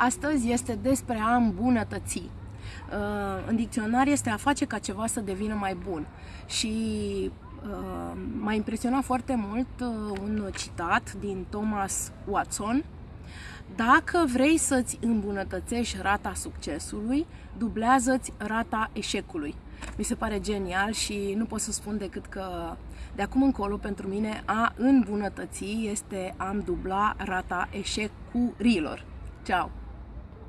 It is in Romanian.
Astăzi este despre a îmbunătăți. Uh, în dicționar este a face ca ceva să devină mai bun. Și uh, m-a impresionat foarte mult uh, un citat din Thomas Watson. Dacă vrei să-ți îmbunătățești rata succesului, dublează-ți rata eșecului. Mi se pare genial și nu pot să spun decât că de acum încolo pentru mine a îmbunătăți este am dubla rata eșecurilor. Ciao!